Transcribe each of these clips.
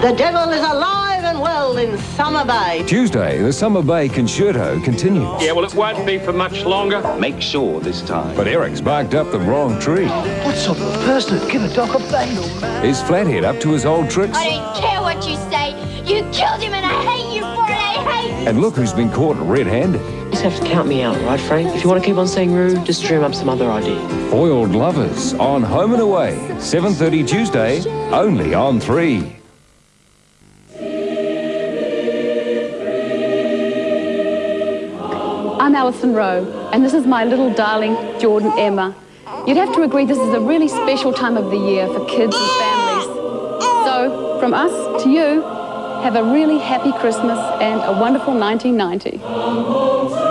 The devil is alive and well in Summer Bay. Tuesday, the Summer Bay concerto continues. Yeah, well, it won't be for much longer. Make sure this time. But Eric's barked up the wrong tree. What sort of a person would give a dog a bane? Is Flathead up to his old tricks? I don't care what you say. You killed him and I hate you for it. I hate you. And look who's been caught red-handed. You just have to count me out, right, Frank? If you want to keep on saying rude, just dream up some other idea. Foiled Lovers on Home and Away, 7.30 Tuesday, only on 3. I'm Alison Rowe, and this is my little darling, Jordan Emma. You'd have to agree this is a really special time of the year for kids and families. So, from us to you, have a really happy Christmas and a wonderful 1990.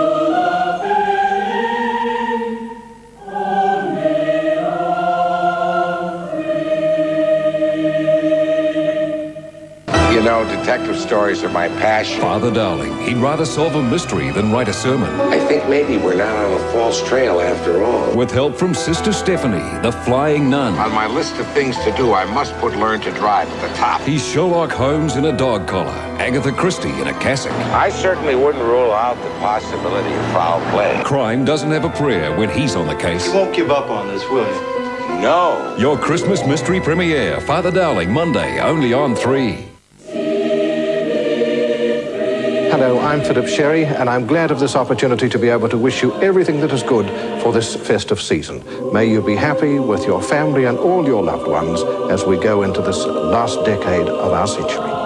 Detective stories are my passion. Father Dowling, he'd rather solve a mystery than write a sermon. I think maybe we're not on a false trail after all. With help from Sister Stephanie, the flying nun. On my list of things to do, I must put learn to drive at the top. He's Sherlock Holmes in a dog collar, Agatha Christie in a cassock. I certainly wouldn't rule out the possibility of foul play. Crime doesn't have a prayer when he's on the case. You won't give up on this, will you? No. Your Christmas mystery premiere, Father Dowling, Monday, only on 3. Hello, I'm Philip Sherry, and I'm glad of this opportunity to be able to wish you everything that is good for this festive season. May you be happy with your family and all your loved ones as we go into this last decade of our century.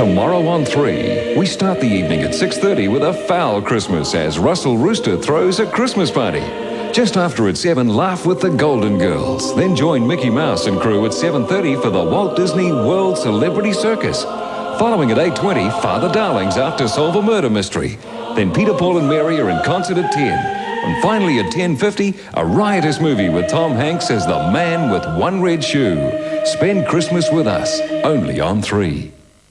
Tomorrow on 3, we start the evening at 6.30 with a foul Christmas as Russell Rooster throws a Christmas party. Just after at 7, laugh with the Golden Girls. Then join Mickey Mouse and crew at 7.30 for the Walt Disney World Celebrity Circus. Following at 8.20, Father Dowling's out to solve a murder mystery. Then Peter, Paul and Mary are in concert at 10. And finally at 10.50, a riotous movie with Tom Hanks as the man with one red shoe. Spend Christmas with us, only on 3.